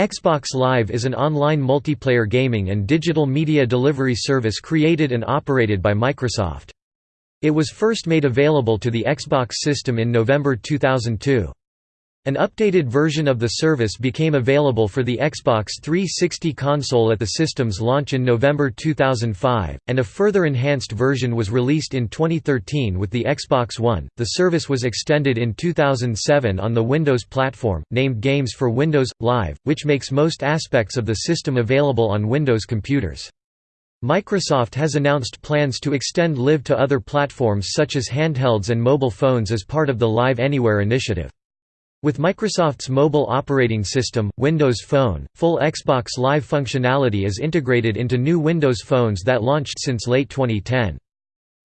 Xbox Live is an online multiplayer gaming and digital media delivery service created and operated by Microsoft. It was first made available to the Xbox system in November 2002. An updated version of the service became available for the Xbox 360 console at the system's launch in November 2005, and a further enhanced version was released in 2013 with the Xbox One. The service was extended in 2007 on the Windows platform, named Games for Windows Live, which makes most aspects of the system available on Windows computers. Microsoft has announced plans to extend Live to other platforms such as handhelds and mobile phones as part of the Live Anywhere initiative. With Microsoft's mobile operating system, Windows Phone, full Xbox Live functionality is integrated into new Windows phones that launched since late 2010.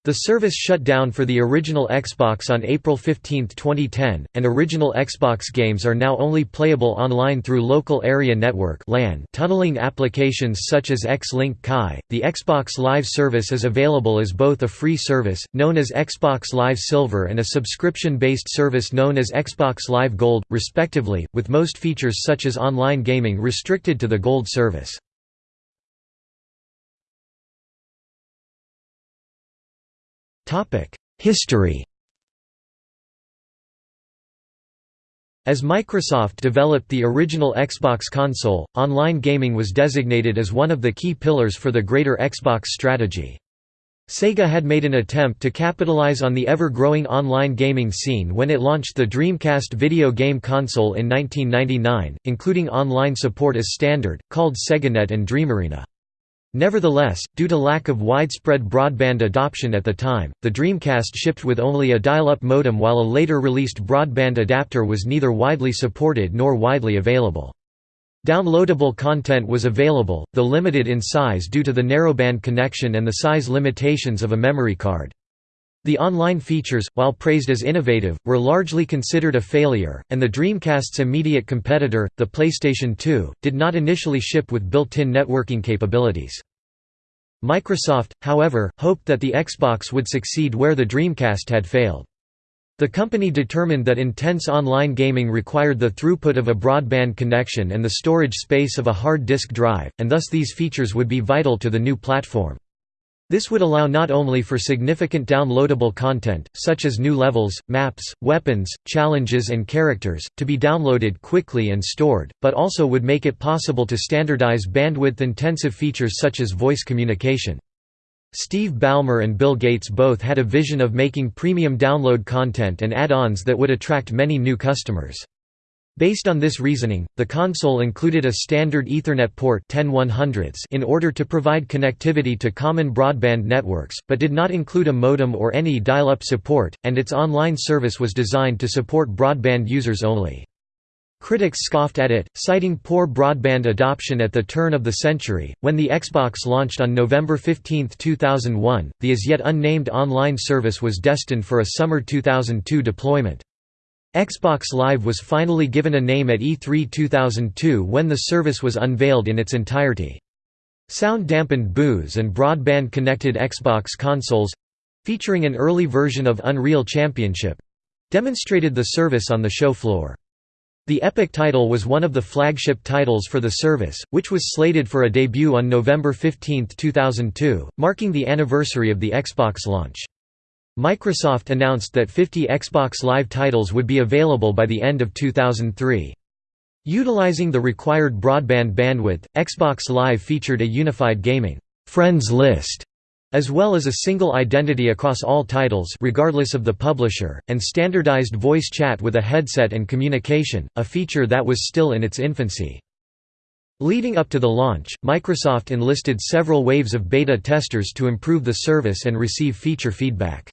The service shut down for the original Xbox on April 15, 2010, and original Xbox games are now only playable online through Local Area Network tunneling applications such as X-Link Kai. The Xbox Live service is available as both a free service known as Xbox Live Silver and a subscription-based service known as Xbox Live Gold, respectively, with most features such as online gaming restricted to the Gold service. History As Microsoft developed the original Xbox console, online gaming was designated as one of the key pillars for the greater Xbox strategy. Sega had made an attempt to capitalize on the ever-growing online gaming scene when it launched the Dreamcast video game console in 1999, including online support as standard, called SegaNet and DreamArena. Nevertheless, due to lack of widespread broadband adoption at the time, the Dreamcast shipped with only a dial-up modem while a later released broadband adapter was neither widely supported nor widely available. Downloadable content was available, though limited in size due to the narrowband connection and the size limitations of a memory card. The online features, while praised as innovative, were largely considered a failure, and the Dreamcast's immediate competitor, the PlayStation 2, did not initially ship with built-in networking capabilities. Microsoft, however, hoped that the Xbox would succeed where the Dreamcast had failed. The company determined that intense online gaming required the throughput of a broadband connection and the storage space of a hard disk drive, and thus these features would be vital to the new platform. This would allow not only for significant downloadable content, such as new levels, maps, weapons, challenges and characters, to be downloaded quickly and stored, but also would make it possible to standardize bandwidth-intensive features such as voice communication. Steve Ballmer and Bill Gates both had a vision of making premium download content and add-ons that would attract many new customers. Based on this reasoning, the console included a standard Ethernet port in order to provide connectivity to common broadband networks, but did not include a modem or any dial-up support, and its online service was designed to support broadband users only. Critics scoffed at it, citing poor broadband adoption at the turn of the century. When the Xbox launched on November 15, 2001, the as yet unnamed online service was destined for a summer 2002 deployment. Xbox Live was finally given a name at E3 2002 when the service was unveiled in its entirety. Sound-dampened boos and broadband-connected Xbox consoles—featuring an early version of Unreal Championship—demonstrated the service on the show floor. The Epic title was one of the flagship titles for the service, which was slated for a debut on November 15, 2002, marking the anniversary of the Xbox launch. Microsoft announced that 50 Xbox Live titles would be available by the end of 2003. Utilizing the required broadband bandwidth, Xbox Live featured a unified gaming friends list as well as a single identity across all titles regardless of the publisher, and standardized voice chat with a headset and communication, a feature that was still in its infancy. Leading up to the launch, Microsoft enlisted several waves of beta testers to improve the service and receive feature feedback.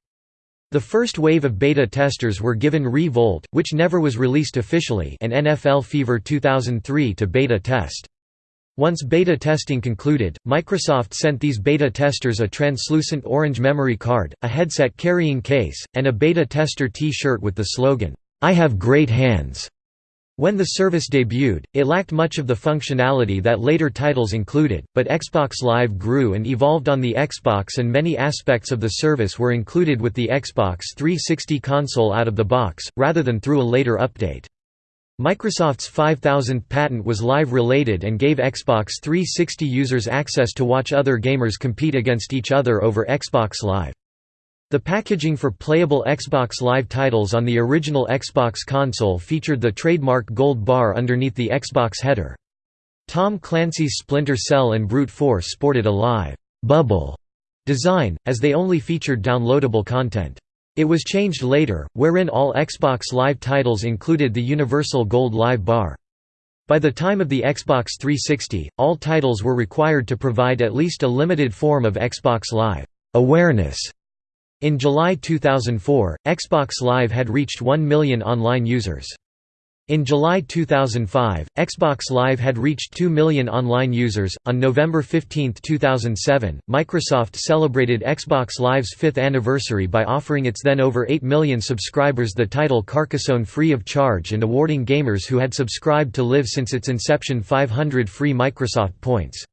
The first wave of beta testers were given Re-Volt, which never was released officially and NFL Fever 2003 to beta test. Once beta testing concluded, Microsoft sent these beta testers a translucent orange memory card, a headset carrying case, and a beta tester T-shirt with the slogan, "'I have great hands'". When the service debuted, it lacked much of the functionality that later titles included, but Xbox Live grew and evolved on the Xbox and many aspects of the service were included with the Xbox 360 console out of the box, rather than through a later update. Microsoft's 5000th patent was live-related and gave Xbox 360 users access to watch other gamers compete against each other over Xbox Live. The packaging for playable Xbox Live titles on the original Xbox console featured the trademark gold bar underneath the Xbox header. Tom Clancy's Splinter Cell and Brute Force sported a live bubble design, as they only featured downloadable content. It was changed later, wherein all Xbox Live titles included the universal gold live bar. By the time of the Xbox 360, all titles were required to provide at least a limited form of Xbox Live awareness. In July 2004, Xbox Live had reached 1 million online users. In July 2005, Xbox Live had reached 2 million online users. On November 15, 2007, Microsoft celebrated Xbox Live's fifth anniversary by offering its then over 8 million subscribers the title Carcassonne free of charge and awarding gamers who had subscribed to Live since its inception 500 free Microsoft points.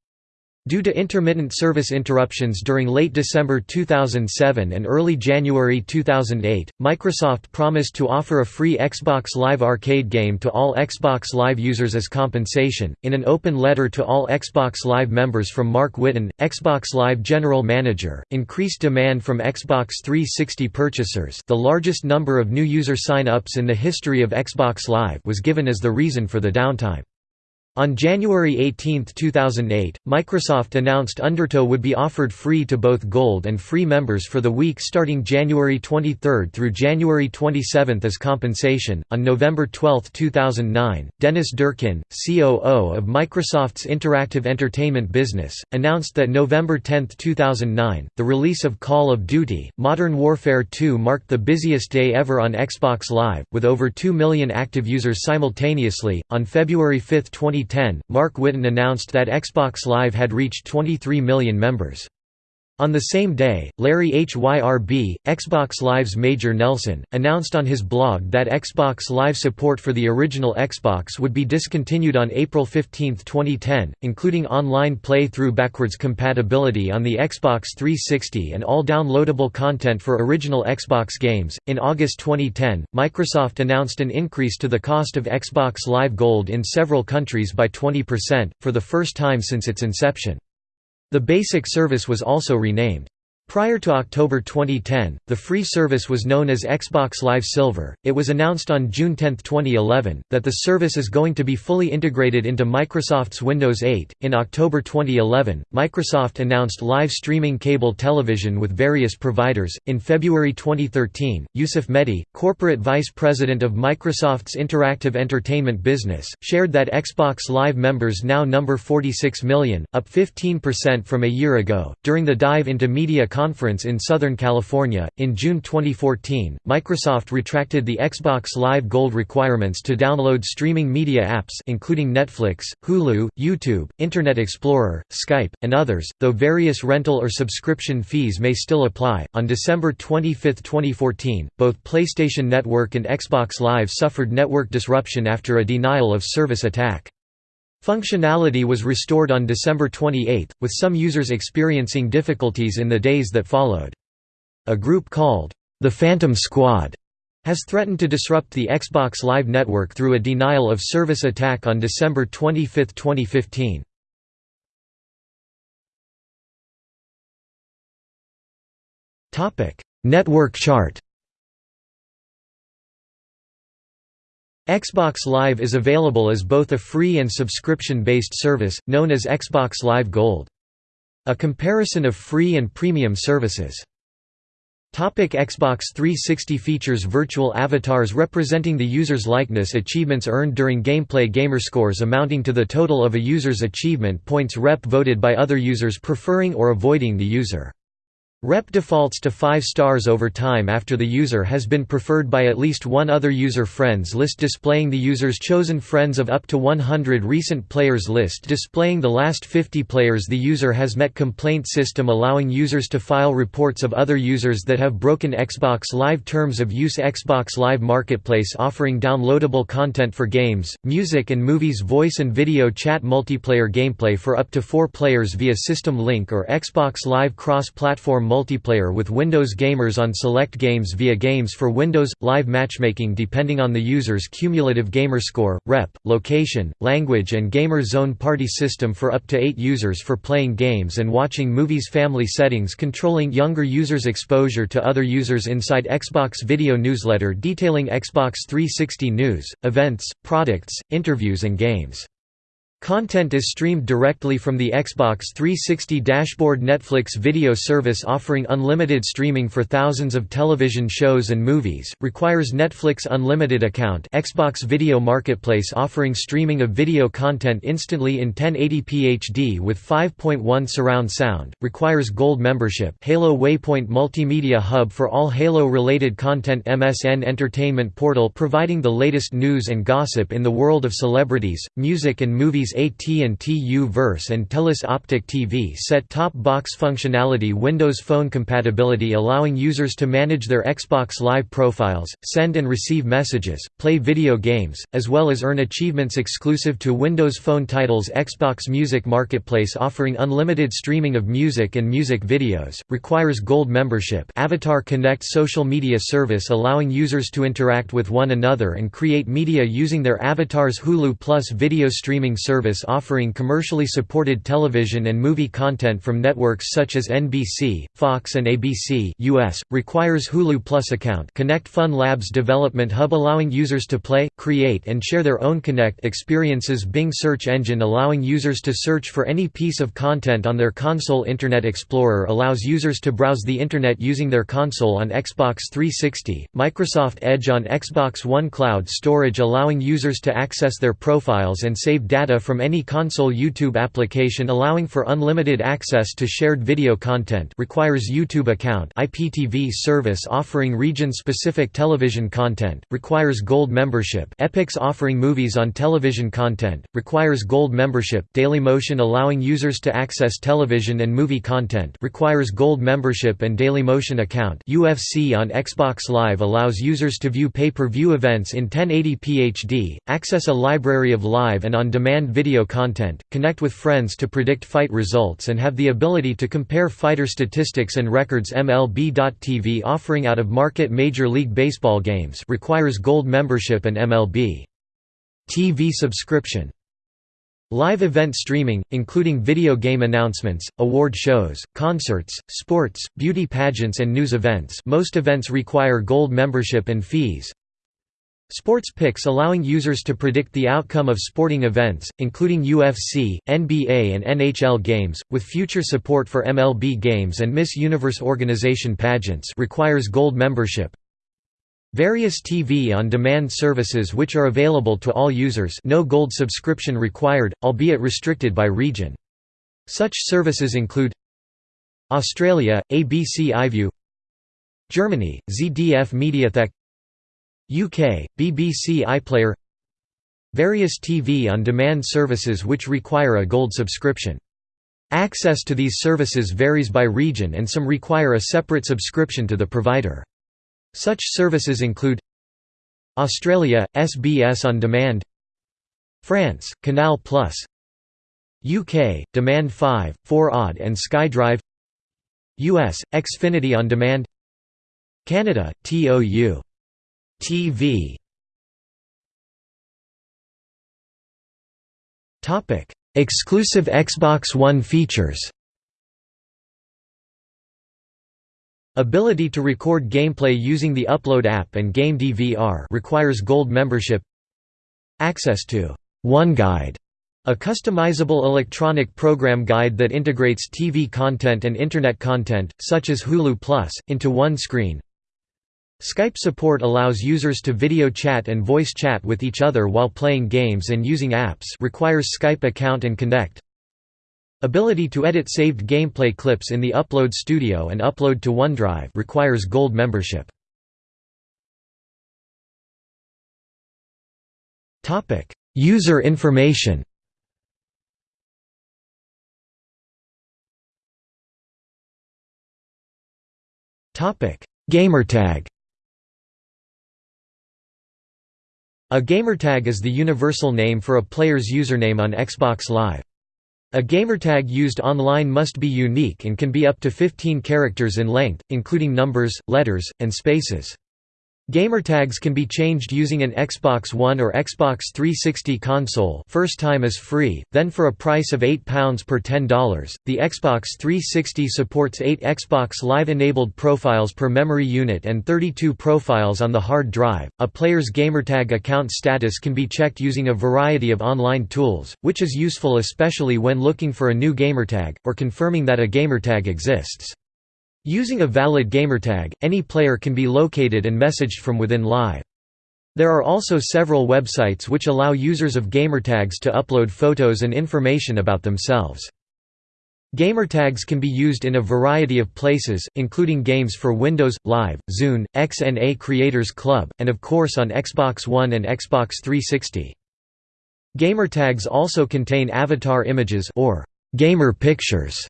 Due to intermittent service interruptions during late December 2007 and early January 2008, Microsoft promised to offer a free Xbox Live Arcade game to all Xbox Live users as compensation. In an open letter to all Xbox Live members from Mark Whitten, Xbox Live General Manager, increased demand from Xbox 360 purchasers, the largest number of new user sign-ups in the history of Xbox Live, was given as the reason for the downtime. On January 18, 2008, Microsoft announced Undertow would be offered free to both Gold and Free members for the week starting January 23 through January 27 as compensation. On November 12, 2009, Dennis Durkin, COO of Microsoft's interactive entertainment business, announced that November 10, 2009, the release of Call of Duty Modern Warfare 2 marked the busiest day ever on Xbox Live, with over 2 million active users simultaneously. On February 5, 2010, 2010, Mark Whitten announced that Xbox Live had reached 23 million members. On the same day, Larry Hryb, Xbox Live's Major Nelson, announced on his blog that Xbox Live support for the original Xbox would be discontinued on April 15, 2010, including online play-through backwards compatibility on the Xbox 360 and all downloadable content for original Xbox games. In August 2010, Microsoft announced an increase to the cost of Xbox Live Gold in several countries by 20%, for the first time since its inception. The basic service was also renamed. Prior to October 2010, the free service was known as Xbox Live Silver. It was announced on June 10, 2011, that the service is going to be fully integrated into Microsoft's Windows 8. In October 2011, Microsoft announced live streaming cable television with various providers. In February 2013, Yusuf Mehdi, corporate vice president of Microsoft's interactive entertainment business, shared that Xbox Live members now number 46 million, up 15% from a year ago. During the dive into media conference in Southern California. In June 2014, Microsoft retracted the Xbox Live Gold requirements to download streaming media apps including Netflix, Hulu, YouTube, Internet Explorer, Skype, and others, though various rental or subscription fees may still apply. On December 25, 2014, both PlayStation Network and Xbox Live suffered network disruption after a denial of service attack. Functionality was restored on December 28, with some users experiencing difficulties in the days that followed. A group called, the Phantom Squad, has threatened to disrupt the Xbox Live network through a denial of service attack on December 25, 2015. Network chart Xbox Live is available as both a free and subscription-based service, known as Xbox Live Gold. A comparison of free and premium services. Topic Xbox 360 features virtual avatars representing the user's likeness achievements earned during gameplay gamerscores amounting to the total of a user's achievement points rep voted by other users preferring or avoiding the user. Rep defaults to 5 stars over time after the user has been preferred by at least one other user friends list displaying the user's chosen friends of up to 100 recent players list displaying the last 50 players the user has met complaint system allowing users to file reports of other users that have broken Xbox Live terms of use Xbox Live Marketplace offering downloadable content for games, music and movies voice and video chat multiplayer gameplay for up to 4 players via system link or Xbox Live cross-platform multiplayer with Windows gamers on select games via Games for Windows – live matchmaking depending on the user's cumulative gamer score, rep, location, language and gamer zone party system for up to 8 users for playing games and watching movies family settings controlling younger users' exposure to other users inside Xbox video newsletter detailing Xbox 360 news, events, products, interviews and games. Content is streamed directly from the Xbox 360 dashboard Netflix video service offering unlimited streaming for thousands of television shows and movies, requires Netflix Unlimited account Xbox Video Marketplace offering streaming of video content instantly in 1080p HD with 5.1 surround sound, requires Gold membership Halo Waypoint Multimedia Hub for all Halo-related content MSN Entertainment Portal providing the latest news and gossip in the world of celebrities, music and movies AT&T U-verse and Telus Optic TV set-top box functionality Windows Phone compatibility allowing users to manage their Xbox Live profiles, send and receive messages, play video games, as well as earn achievements exclusive to Windows Phone titles Xbox Music Marketplace offering unlimited streaming of music and music videos, requires Gold membership Avatar Kinect social media service allowing users to interact with one another and create media using their avatars Hulu Plus video streaming service service offering commercially supported television and movie content from networks such as NBC, Fox and ABC US, requires Hulu Plus account. Kinect Fun Labs Development Hub allowing users to play, create and share their own Kinect experiences. Bing search engine allowing users to search for any piece of content on their console. Internet Explorer allows users to browse the Internet using their console on Xbox 360, Microsoft Edge on Xbox One Cloud Storage allowing users to access their profiles and save data from any console YouTube application allowing for unlimited access to shared video content requires YouTube account IPTV service offering region-specific television content, requires Gold membership Epix offering movies on television content, requires Gold membership Dailymotion allowing users to access television and movie content requires Gold membership and Dailymotion account UFC on Xbox Live allows users to view pay-per-view events in 1080p HD, access a library of live and on-demand video content, connect with friends to predict fight results and have the ability to compare fighter statistics and records. MLB.tv offering out-of-market Major League Baseball games requires Gold membership and MLB. TV subscription. Live event streaming, including video game announcements, award shows, concerts, sports, beauty pageants and news events. Most events require gold membership and fees, Sports picks allowing users to predict the outcome of sporting events, including UFC, NBA and NHL games, with future support for MLB games and Miss Universe organization pageants requires gold membership. Various TV on-demand services which are available to all users no gold subscription required, albeit restricted by region. Such services include Australia, ABC iView Germany, ZDF Mediathek UK, BBC iPlayer. Various TV on-demand services which require a gold subscription. Access to these services varies by region and some require a separate subscription to the provider. Such services include Australia, SBS On Demand. France, Canal Plus. UK, Demand 5, 4oD and SkyDrive. US, Xfinity On Demand. Canada, TOU TV Topic: Exclusive Xbox One features. Ability to record gameplay using the Upload app and Game DVR requires Gold membership. Access to One Guide, a customizable electronic program guide that integrates TV content and Internet content, such as Hulu Plus, into one screen. Skype support allows users to video chat and voice chat with each other while playing games and using apps requires Skype account and Kinect. Ability to edit saved gameplay clips in the Upload Studio and upload to OneDrive requires Gold membership. User information Gamertag A gamertag is the universal name for a player's username on Xbox Live. A gamertag used online must be unique and can be up to 15 characters in length, including numbers, letters, and spaces. Gamertags can be changed using an Xbox One or Xbox 360 console first time is free, then for a price of £8 per $10. The Xbox 360 supports 8 Xbox Live-enabled profiles per memory unit and 32 profiles on the hard drive. A player's gamertag account status can be checked using a variety of online tools, which is useful especially when looking for a new gamertag, or confirming that a gamertag exists. Using a valid gamertag, any player can be located and messaged from within Live. There are also several websites which allow users of gamertags to upload photos and information about themselves. Gamertags can be used in a variety of places, including games for Windows, Live, Zune, XNA Creators Club, and of course on Xbox One and Xbox 360. Gamertags also contain avatar images or gamer pictures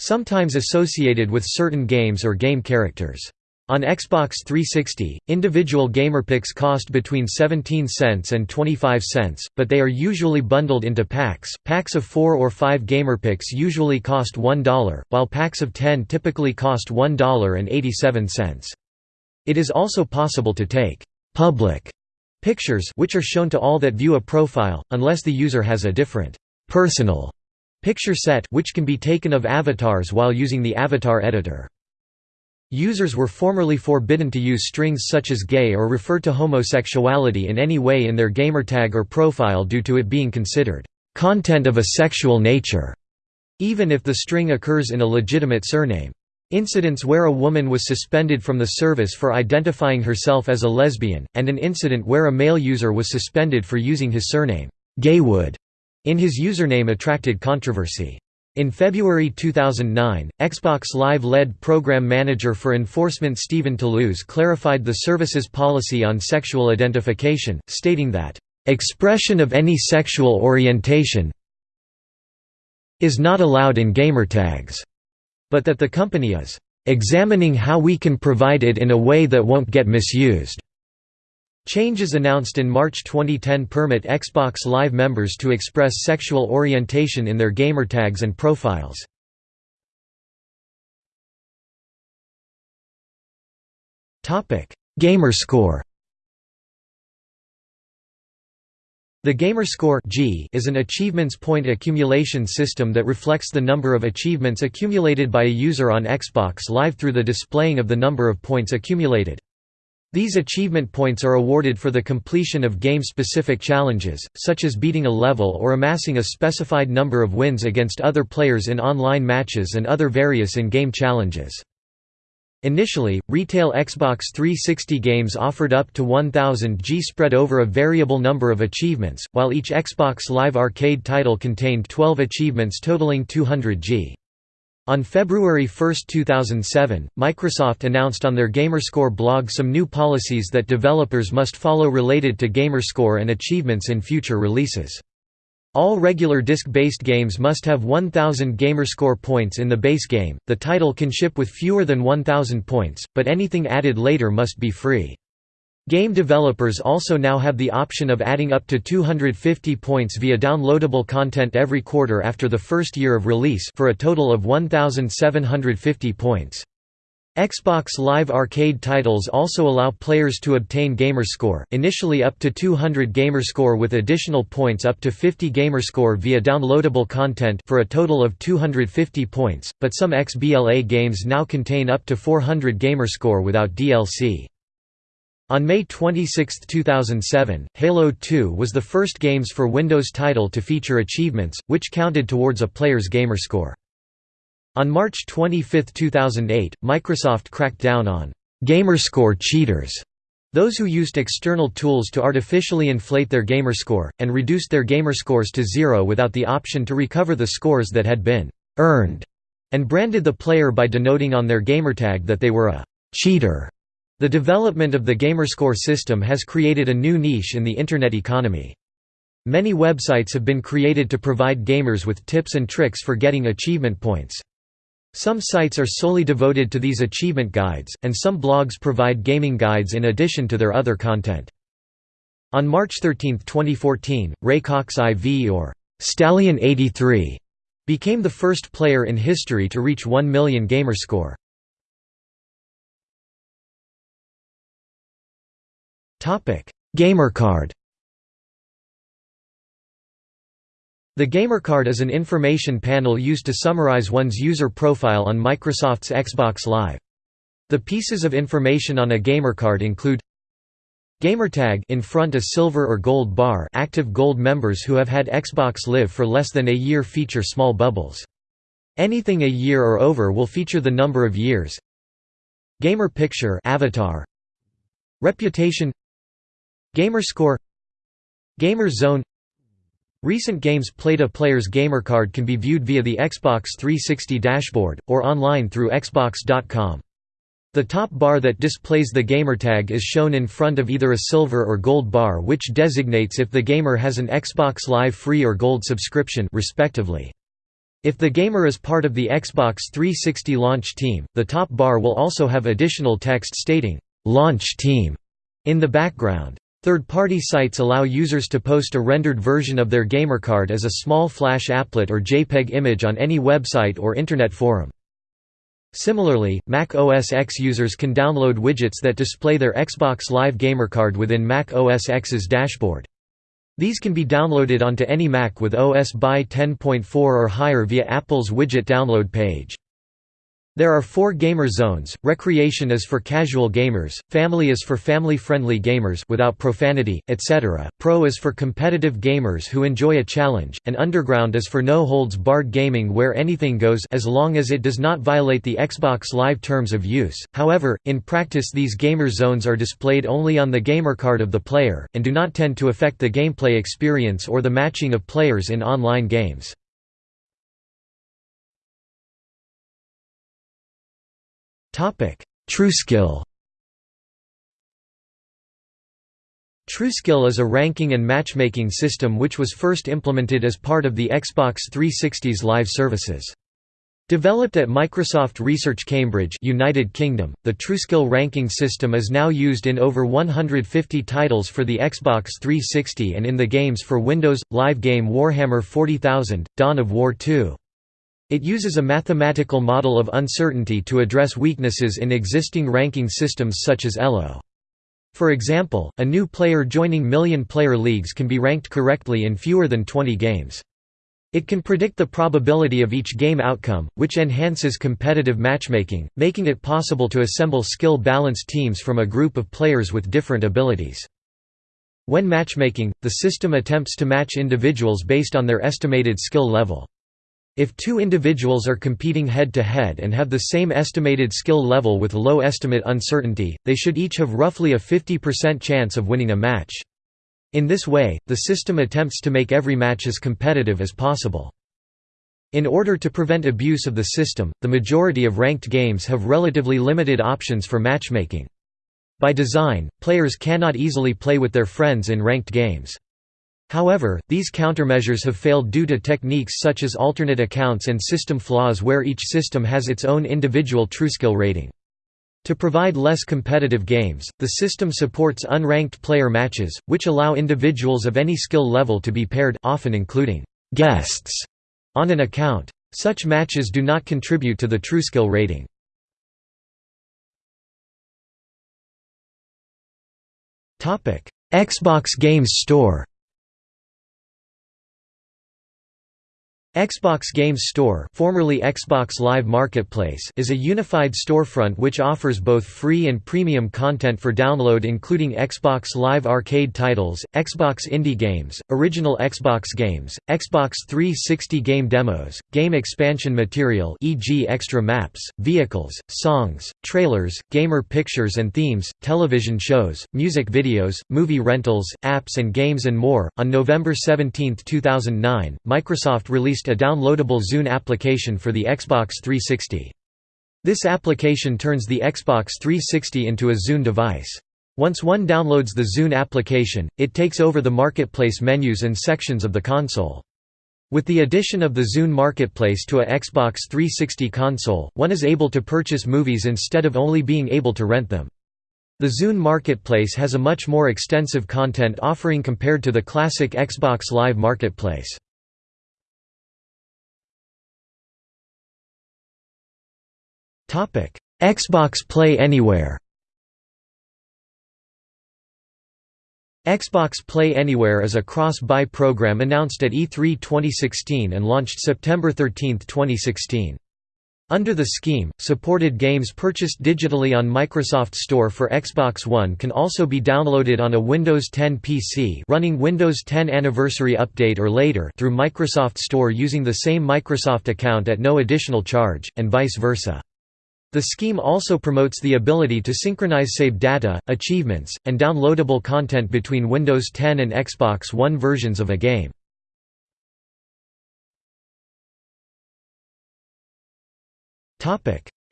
sometimes associated with certain games or game characters. On Xbox 360, individual gamerpics cost between 17 cents and 25 cents, but they are usually bundled into packs. Packs of 4 or 5 gamerpics usually cost $1, while packs of 10 typically cost $1.87. It is also possible to take public pictures which are shown to all that view a profile, unless the user has a different personal Picture set which can be taken of avatars while using the avatar editor. Users were formerly forbidden to use strings such as gay or refer to homosexuality in any way in their gamertag or profile due to it being considered content of a sexual nature, even if the string occurs in a legitimate surname. Incidents where a woman was suspended from the service for identifying herself as a lesbian, and an incident where a male user was suspended for using his surname, Gaywood, in his username attracted controversy. In February 2009, Xbox Live lead program manager for enforcement Stephen Toulouse clarified the service's policy on sexual identification, stating that, "...expression of any sexual orientation is not allowed in gamertags," but that the company is, "...examining how we can provide it in a way that won't get misused." Changes announced in March 2010 permit Xbox Live members to express sexual orientation in their gamertags and profiles. Gamerscore The Gamerscore G is an achievements point accumulation system that reflects the number of achievements accumulated by a user on Xbox Live through the displaying of the number of points accumulated. These achievement points are awarded for the completion of game-specific challenges, such as beating a level or amassing a specified number of wins against other players in online matches and other various in-game challenges. Initially, retail Xbox 360 games offered up to 1000 G spread over a variable number of achievements, while each Xbox Live Arcade title contained 12 achievements totaling 200 G. On February 1, 2007, Microsoft announced on their Gamerscore blog some new policies that developers must follow related to Gamerscore and achievements in future releases. All regular disc-based games must have 1000 Gamerscore points in the base game, the title can ship with fewer than 1000 points, but anything added later must be free. Game developers also now have the option of adding up to 250 points via downloadable content every quarter after the first year of release for a total of 1,750 points. Xbox Live Arcade titles also allow players to obtain Gamerscore, initially up to 200 Gamerscore with additional points up to 50 Gamerscore via downloadable content for a total of 250 points, but some XBLA games now contain up to 400 Gamerscore without DLC. On May 26, 2007, Halo 2 was the first games for Windows title to feature achievements, which counted towards a player's gamerscore. On March 25, 2008, Microsoft cracked down on gamerscore cheaters, those who used external tools to artificially inflate their gamerscore, and reduced their gamerscores to zero without the option to recover the scores that had been earned, and branded the player by denoting on their gamertag that they were a cheater. The development of the Gamerscore system has created a new niche in the Internet economy. Many websites have been created to provide gamers with tips and tricks for getting achievement points. Some sites are solely devoted to these achievement guides, and some blogs provide gaming guides in addition to their other content. On March 13, 2014, Ray Cox IV or Stallion 83 Became the first player in history to reach 1 million gamerscore. Gamercard The Gamercard is an information panel used to summarize one's user profile on Microsoft's Xbox Live. The pieces of information on a Gamercard include Gamertag in front a silver or gold bar active gold members who have had Xbox Live for less than a year feature small bubbles. Anything a year or over will feature the number of years. Gamer picture avatar. Reputation Gamerscore Gamer Zone Recent games played A player's gamercard can be viewed via the Xbox 360 dashboard, or online through Xbox.com. The top bar that displays the gamertag is shown in front of either a silver or gold bar which designates if the gamer has an Xbox Live free or gold subscription respectively. If the gamer is part of the Xbox 360 launch team, the top bar will also have additional text stating, "'Launch Team' in the background. Third-party sites allow users to post a rendered version of their gamercard as a small flash applet or JPEG image on any website or Internet forum. Similarly, Mac OS X users can download widgets that display their Xbox Live gamercard within Mac OS X's dashboard. These can be downloaded onto any Mac with OS by 10.4 or higher via Apple's widget download page. There are four gamer zones, recreation is for casual gamers, family is for family-friendly gamers without profanity, etc., pro is for competitive gamers who enjoy a challenge, and underground is for no-holds-barred gaming where anything goes as long as it does not violate the Xbox Live terms of use. However, in practice these gamer zones are displayed only on the gamer card of the player, and do not tend to affect the gameplay experience or the matching of players in online games. TrueSkill TrueSkill is a ranking and matchmaking system which was first implemented as part of the Xbox 360's live services. Developed at Microsoft Research Cambridge United Kingdom, the TrueSkill ranking system is now used in over 150 titles for the Xbox 360 and in the games for Windows, live game Warhammer 40,000, Dawn of War 2. It uses a mathematical model of uncertainty to address weaknesses in existing ranking systems such as ELO. For example, a new player joining million-player leagues can be ranked correctly in fewer than 20 games. It can predict the probability of each game outcome, which enhances competitive matchmaking, making it possible to assemble skill-balanced teams from a group of players with different abilities. When matchmaking, the system attempts to match individuals based on their estimated skill level. If two individuals are competing head-to-head -head and have the same estimated skill level with low estimate uncertainty, they should each have roughly a 50% chance of winning a match. In this way, the system attempts to make every match as competitive as possible. In order to prevent abuse of the system, the majority of ranked games have relatively limited options for matchmaking. By design, players cannot easily play with their friends in ranked games. However, these countermeasures have failed due to techniques such as alternate accounts and system flaws where each system has its own individual TrueSkill rating. To provide less competitive games, the system supports unranked player matches, which allow individuals of any skill level to be paired often including guests on an account. Such matches do not contribute to the TrueSkill rating. Xbox Games Store Xbox Games Store formerly Xbox Live Marketplace is a unified storefront which offers both free and premium content for download including Xbox Live Arcade titles, Xbox Indie games, original Xbox games, Xbox 360 game demos, game expansion material e.g. extra maps, vehicles, songs, trailers, gamer pictures and themes, television shows, music videos, movie rentals, apps and games and more. On November 17, 2009, Microsoft released released a downloadable Zune application for the Xbox 360. This application turns the Xbox 360 into a Zune device. Once one downloads the Zune application, it takes over the marketplace menus and sections of the console. With the addition of the Zune Marketplace to a Xbox 360 console, one is able to purchase movies instead of only being able to rent them. The Zune Marketplace has a much more extensive content offering compared to the classic Xbox Live Marketplace. Xbox Play Anywhere Xbox Play Anywhere is a cross-buy program announced at E3 2016 and launched September 13, 2016. Under the scheme, supported games purchased digitally on Microsoft Store for Xbox One can also be downloaded on a Windows 10 PC running Windows 10 Anniversary Update or later through Microsoft Store using the same Microsoft account at no additional charge, and vice versa. The scheme also promotes the ability to synchronize save data, achievements, and downloadable content between Windows 10 and Xbox One versions of a game.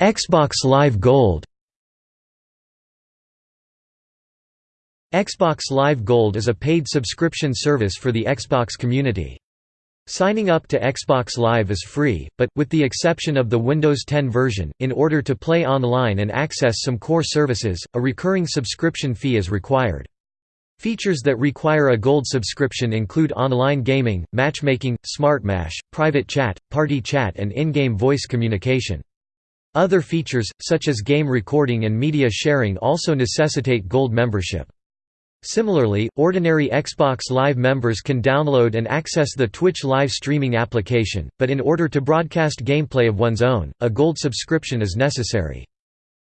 Xbox Live Gold Xbox Live Gold is a paid subscription service for the Xbox community. Signing up to Xbox Live is free, but, with the exception of the Windows 10 version, in order to play online and access some core services, a recurring subscription fee is required. Features that require a gold subscription include online gaming, matchmaking, SmartMatch, private chat, party chat and in-game voice communication. Other features, such as game recording and media sharing also necessitate gold membership. Similarly, ordinary Xbox Live members can download and access the Twitch live streaming application, but in order to broadcast gameplay of one's own, a gold subscription is necessary.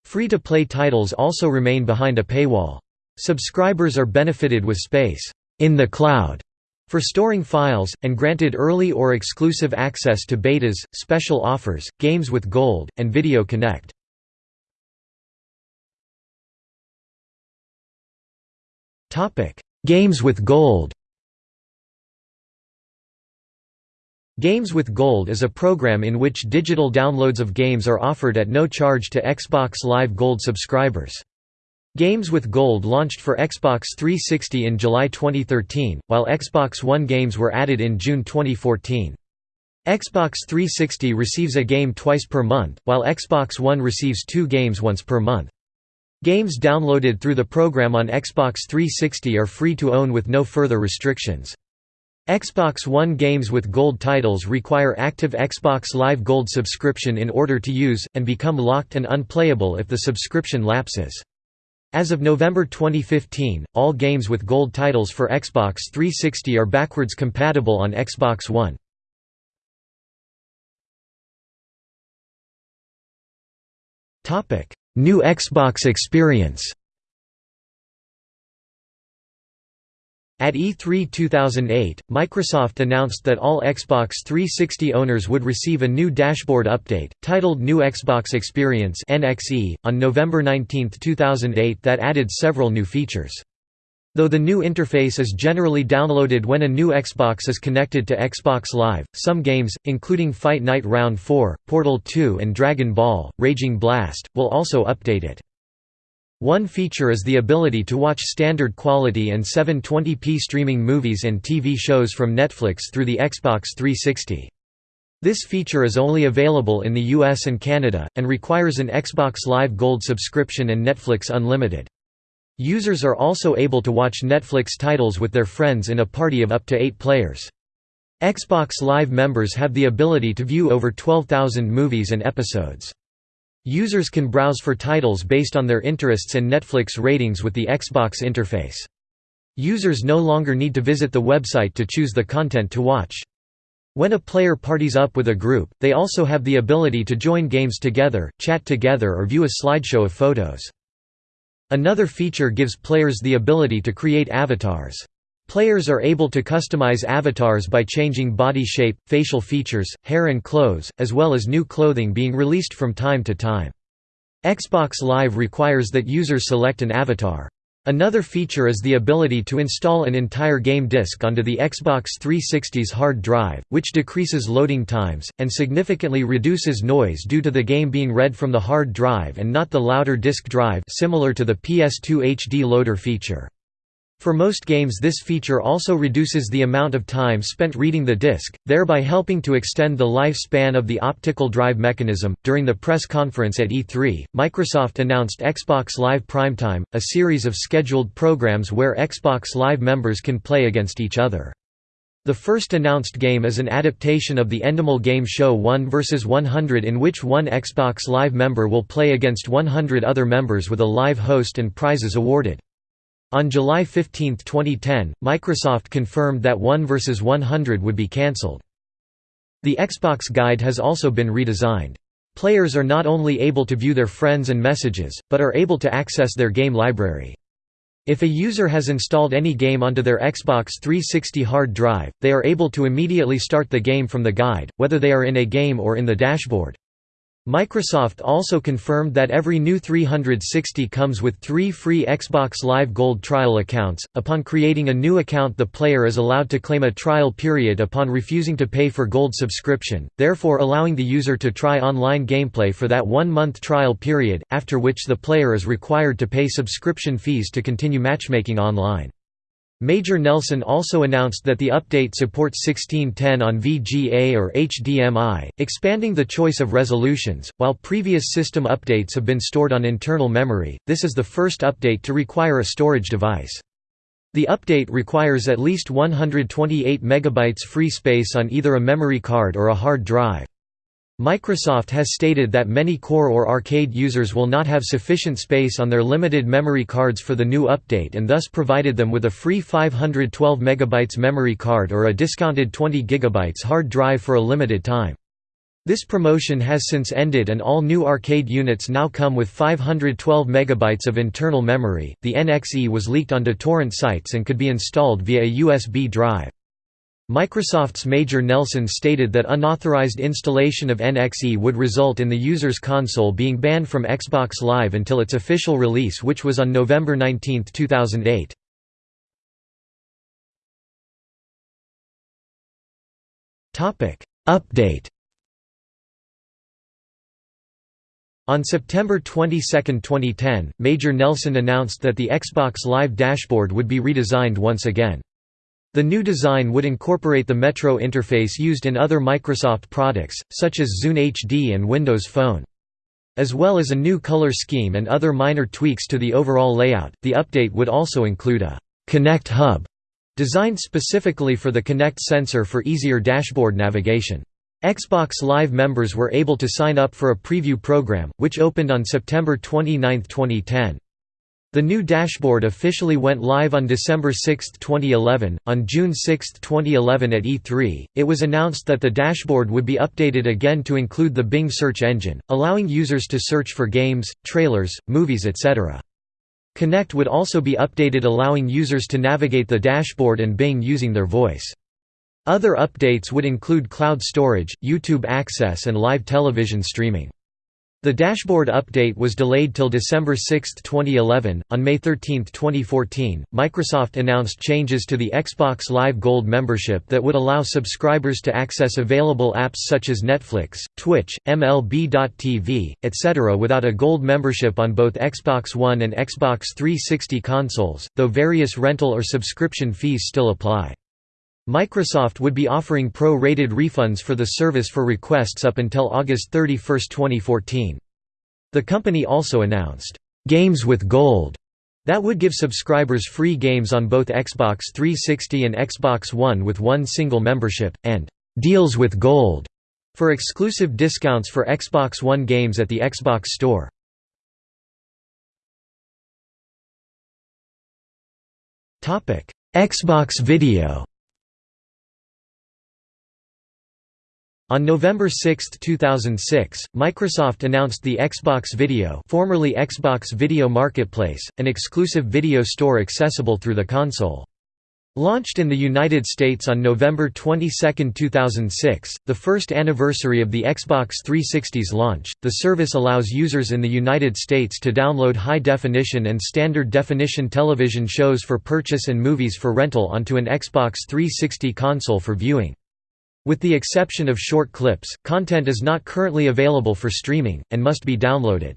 Free-to-play titles also remain behind a paywall. Subscribers are benefited with space in the cloud for storing files, and granted early or exclusive access to betas, special offers, games with gold, and Video Kinect. Games with Gold Games with Gold is a program in which digital downloads of games are offered at no charge to Xbox Live Gold subscribers. Games with Gold launched for Xbox 360 in July 2013, while Xbox One games were added in June 2014. Xbox 360 receives a game twice per month, while Xbox One receives two games once per month. Games downloaded through the program on Xbox 360 are free to own with no further restrictions. Xbox One games with Gold titles require active Xbox Live Gold subscription in order to use, and become locked and unplayable if the subscription lapses. As of November 2015, all games with Gold titles for Xbox 360 are backwards compatible on Xbox One. New Xbox experience At E3 2008, Microsoft announced that all Xbox 360 owners would receive a new dashboard update, titled New Xbox Experience on November 19, 2008 that added several new features. Though the new interface is generally downloaded when a new Xbox is connected to Xbox Live, some games, including Fight Night Round 4, Portal 2 and Dragon Ball, Raging Blast, will also update it. One feature is the ability to watch standard quality and 720p streaming movies and TV shows from Netflix through the Xbox 360. This feature is only available in the US and Canada, and requires an Xbox Live Gold subscription and Netflix Unlimited. Users are also able to watch Netflix titles with their friends in a party of up to eight players. Xbox Live members have the ability to view over 12,000 movies and episodes. Users can browse for titles based on their interests and Netflix ratings with the Xbox interface. Users no longer need to visit the website to choose the content to watch. When a player parties up with a group, they also have the ability to join games together, chat together or view a slideshow of photos. Another feature gives players the ability to create avatars. Players are able to customize avatars by changing body shape, facial features, hair and clothes, as well as new clothing being released from time to time. Xbox Live requires that users select an avatar. Another feature is the ability to install an entire game disc onto the Xbox 360's hard drive, which decreases loading times, and significantly reduces noise due to the game being read from the hard drive and not the louder disk drive similar to the PS2 HD loader feature. For most games this feature also reduces the amount of time spent reading the disc, thereby helping to extend the lifespan of the optical drive mechanism. During the press conference at E3, Microsoft announced Xbox Live Primetime, a series of scheduled programs where Xbox Live members can play against each other. The first announced game is an adaptation of the Endemol game show 1 vs 100 in which one Xbox Live member will play against 100 other members with a live host and prizes awarded. On July 15, 2010, Microsoft confirmed that 1 vs 100 would be cancelled. The Xbox Guide has also been redesigned. Players are not only able to view their friends and messages, but are able to access their game library. If a user has installed any game onto their Xbox 360 hard drive, they are able to immediately start the game from the guide, whether they are in a game or in the dashboard. Microsoft also confirmed that every new 360 comes with three free Xbox Live Gold trial accounts. Upon creating a new account, the player is allowed to claim a trial period upon refusing to pay for Gold subscription, therefore allowing the user to try online gameplay for that one month trial period, after which the player is required to pay subscription fees to continue matchmaking online. Major Nelson also announced that the update supports 1610 on VGA or HDMI, expanding the choice of resolutions. While previous system updates have been stored on internal memory, this is the first update to require a storage device. The update requires at least 128 MB free space on either a memory card or a hard drive. Microsoft has stated that many core or arcade users will not have sufficient space on their limited memory cards for the new update and thus provided them with a free 512 MB memory card or a discounted 20 GB hard drive for a limited time. This promotion has since ended and all new arcade units now come with 512 MB of internal memory. The NXE was leaked onto torrent sites and could be installed via a USB drive. Microsoft's Major Nelson stated that unauthorized installation of NXE would result in the user's console being banned from Xbox Live until its official release which was on November 19, 2008. Update On September 22, 2010, Major Nelson announced that the Xbox Live dashboard would be redesigned once again. The new design would incorporate the Metro interface used in other Microsoft products, such as Zune HD and Windows Phone. As well as a new color scheme and other minor tweaks to the overall layout, the update would also include a Kinect Hub designed specifically for the Kinect sensor for easier dashboard navigation. Xbox Live members were able to sign up for a preview program, which opened on September 29, 2010. The new dashboard officially went live on December 6, 2011. On June 6, 2011 at E3, it was announced that the dashboard would be updated again to include the Bing search engine, allowing users to search for games, trailers, movies etc. Kinect would also be updated allowing users to navigate the dashboard and Bing using their voice. Other updates would include cloud storage, YouTube access and live television streaming. The dashboard update was delayed till December 6, 2011. On May 13, 2014, Microsoft announced changes to the Xbox Live Gold membership that would allow subscribers to access available apps such as Netflix, Twitch, MLB.tv, etc. without a Gold membership on both Xbox One and Xbox 360 consoles, though various rental or subscription fees still apply. Microsoft would be offering pro-rated refunds for the service for requests up until August 31, 2014. The company also announced, "'Games with Gold' that would give subscribers free games on both Xbox 360 and Xbox One with one single membership, and "'Deals with Gold' for exclusive discounts for Xbox One games at the Xbox Store. Xbox Video On November 6, 2006, Microsoft announced the Xbox Video formerly Xbox Video Marketplace, an exclusive video store accessible through the console. Launched in the United States on November 22, 2006, the first anniversary of the Xbox 360's launch, the service allows users in the United States to download high-definition and standard-definition television shows for purchase and movies for rental onto an Xbox 360 console for viewing. With the exception of short clips, content is not currently available for streaming, and must be downloaded.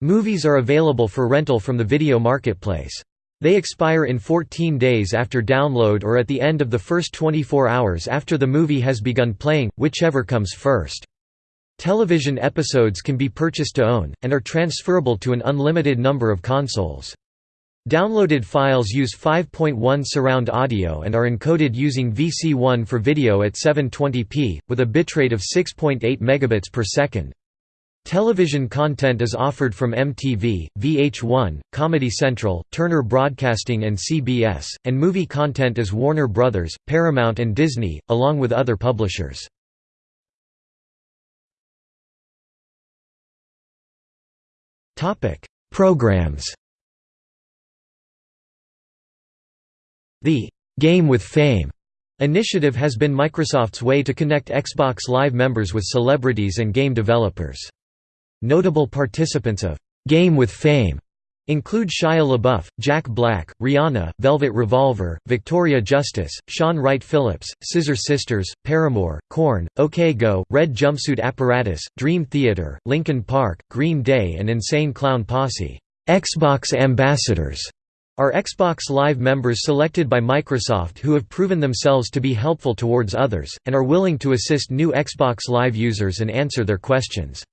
Movies are available for rental from the video marketplace. They expire in 14 days after download or at the end of the first 24 hours after the movie has begun playing, whichever comes first. Television episodes can be purchased to own, and are transferable to an unlimited number of consoles. Downloaded files use 5.1 surround audio and are encoded using VC1 for video at 720p, with a bitrate of 6.8 megabits per second. Television content is offered from MTV, VH1, Comedy Central, Turner Broadcasting and CBS, and movie content is Warner Brothers, Paramount and Disney, along with other publishers. Programs The «Game with Fame» initiative has been Microsoft's way to connect Xbox Live members with celebrities and game developers. Notable participants of «Game with Fame» include Shia LaBeouf, Jack Black, Rihanna, Velvet Revolver, Victoria Justice, Shaun Wright Phillips, Scissor Sisters, Paramore, Korn, OK Go, Red Jumpsuit Apparatus, Dream Theater, Linkin Park, Green Day and Insane Clown Posse. Xbox ambassadors are Xbox Live members selected by Microsoft who have proven themselves to be helpful towards others, and are willing to assist new Xbox Live users and answer their questions.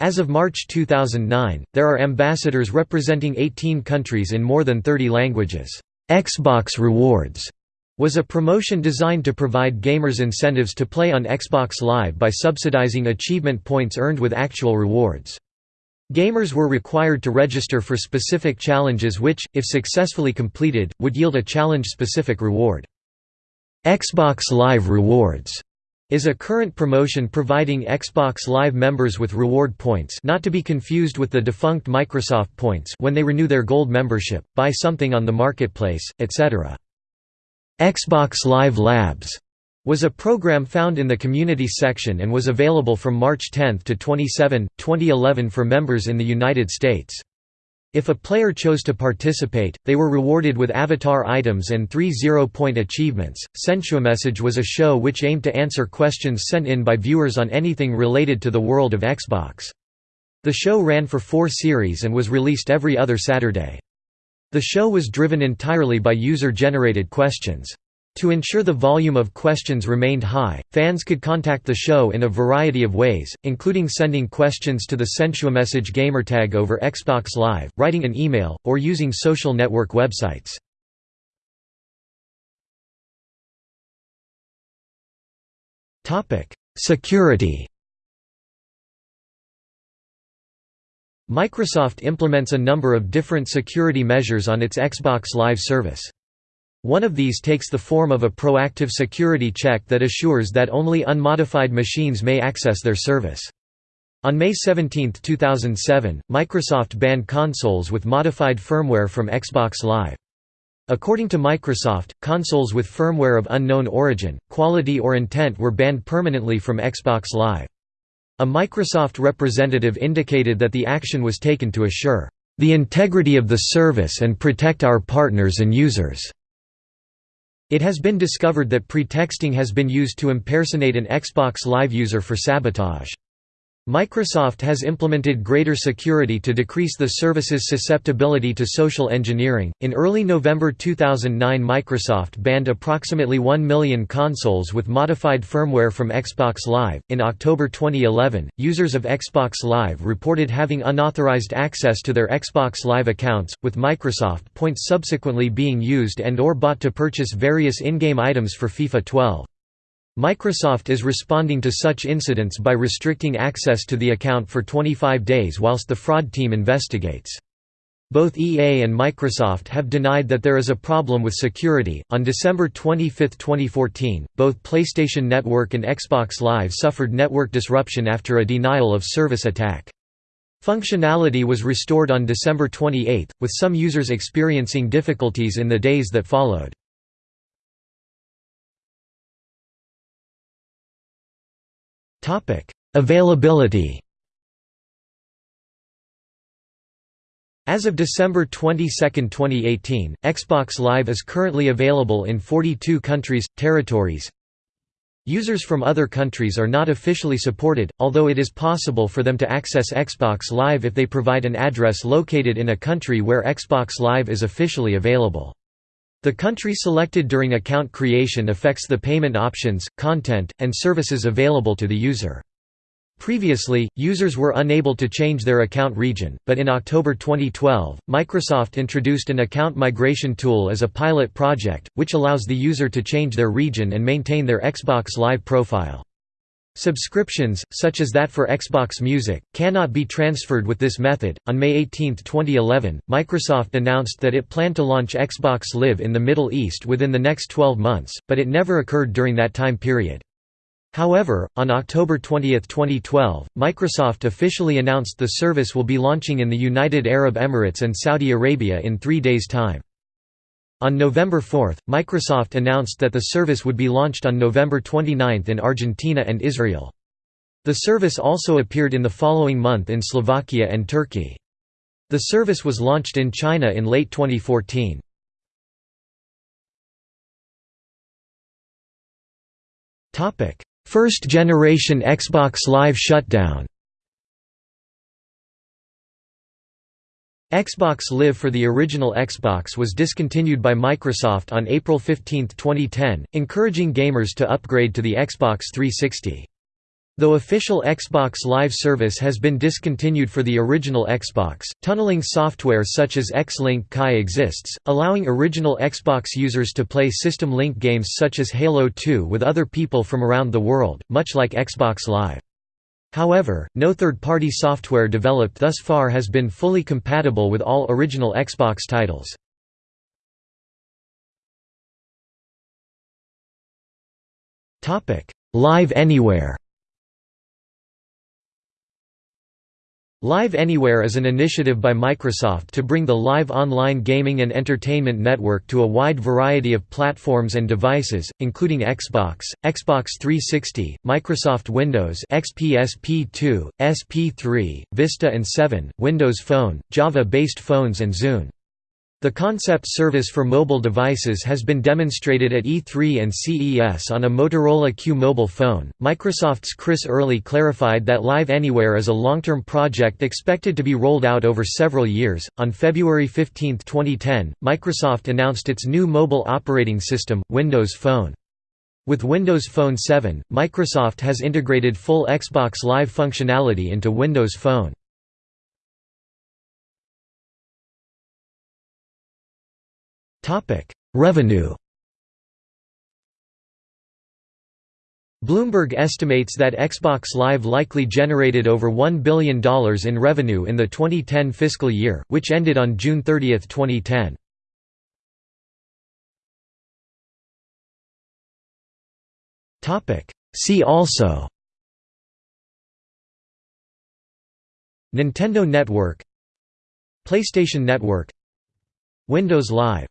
As of March 2009, there are ambassadors representing 18 countries in more than 30 languages. Xbox Rewards was a promotion designed to provide gamers incentives to play on Xbox Live by subsidizing achievement points earned with actual rewards. Gamers were required to register for specific challenges which, if successfully completed, would yield a challenge-specific reward. Xbox Live Rewards is a current promotion providing Xbox Live members with reward points not to be confused with the defunct Microsoft points when they renew their Gold membership, buy something on the marketplace, etc. Xbox Live Labs was a program found in the Community section and was available from March 10 to 27, 2011 for members in the United States. If a player chose to participate, they were rewarded with avatar items and three zero-point achievements. Sensuamessage was a show which aimed to answer questions sent in by viewers on anything related to the world of Xbox. The show ran for four series and was released every other Saturday. The show was driven entirely by user-generated questions. To ensure the volume of questions remained high, fans could contact the show in a variety of ways, including sending questions to the Sensuamessage gamertag over Xbox Live, writing an email, or using social network websites. Security Microsoft implements a number of different security measures on its Xbox Live service. One of these takes the form of a proactive security check that assures that only unmodified machines may access their service. On May 17, 2007, Microsoft banned consoles with modified firmware from Xbox Live. According to Microsoft, consoles with firmware of unknown origin, quality or intent were banned permanently from Xbox Live. A Microsoft representative indicated that the action was taken to assure the integrity of the service and protect our partners and users. It has been discovered that pretexting has been used to impersonate an Xbox Live user for sabotage. Microsoft has implemented greater security to decrease the service's susceptibility to social engineering. In early November 2009, Microsoft banned approximately 1 million consoles with modified firmware from Xbox Live. In October 2011, users of Xbox Live reported having unauthorized access to their Xbox Live accounts, with Microsoft points subsequently being used and or bought to purchase various in-game items for FIFA 12. Microsoft is responding to such incidents by restricting access to the account for 25 days whilst the fraud team investigates. Both EA and Microsoft have denied that there is a problem with security. On December 25, 2014, both PlayStation Network and Xbox Live suffered network disruption after a denial of service attack. Functionality was restored on December 28, with some users experiencing difficulties in the days that followed. Topic: Availability. As of December 22, 2018, Xbox Live is currently available in 42 countries, territories. Users from other countries are not officially supported, although it is possible for them to access Xbox Live if they provide an address located in a country where Xbox Live is officially available. The country selected during account creation affects the payment options, content, and services available to the user. Previously, users were unable to change their account region, but in October 2012, Microsoft introduced an account migration tool as a pilot project, which allows the user to change their region and maintain their Xbox Live profile. Subscriptions, such as that for Xbox Music, cannot be transferred with this method. On May 18, 2011, Microsoft announced that it planned to launch Xbox Live in the Middle East within the next 12 months, but it never occurred during that time period. However, on October 20, 2012, Microsoft officially announced the service will be launching in the United Arab Emirates and Saudi Arabia in three days' time. On November 4, Microsoft announced that the service would be launched on November 29 in Argentina and Israel. The service also appeared in the following month in Slovakia and Turkey. The service was launched in China in late 2014. Topic: First generation Xbox Live shutdown Xbox Live for the original Xbox was discontinued by Microsoft on April 15, 2010, encouraging gamers to upgrade to the Xbox 360. Though official Xbox Live service has been discontinued for the original Xbox, tunneling software such as X-Link Kai exists, allowing original Xbox users to play System Link games such as Halo 2 with other people from around the world, much like Xbox Live. However, no third-party software developed thus far has been fully compatible with all original Xbox titles. Live Anywhere Live Anywhere is an initiative by Microsoft to bring the live online gaming and entertainment network to a wide variety of platforms and devices, including Xbox, Xbox 360, Microsoft Windows XP SP2, SP3, Vista and 7, Windows Phone, Java-based phones and Zune. The concept service for mobile devices has been demonstrated at E3 and CES on a Motorola Q mobile phone. Microsoft's Chris Early clarified that Live Anywhere is a long term project expected to be rolled out over several years. On February 15, 2010, Microsoft announced its new mobile operating system, Windows Phone. With Windows Phone 7, Microsoft has integrated full Xbox Live functionality into Windows Phone. Revenue Bloomberg estimates that Xbox Live likely generated over $1 billion in revenue in the 2010 fiscal year, which ended on June 30, 2010. See also Nintendo Network PlayStation Network Windows Live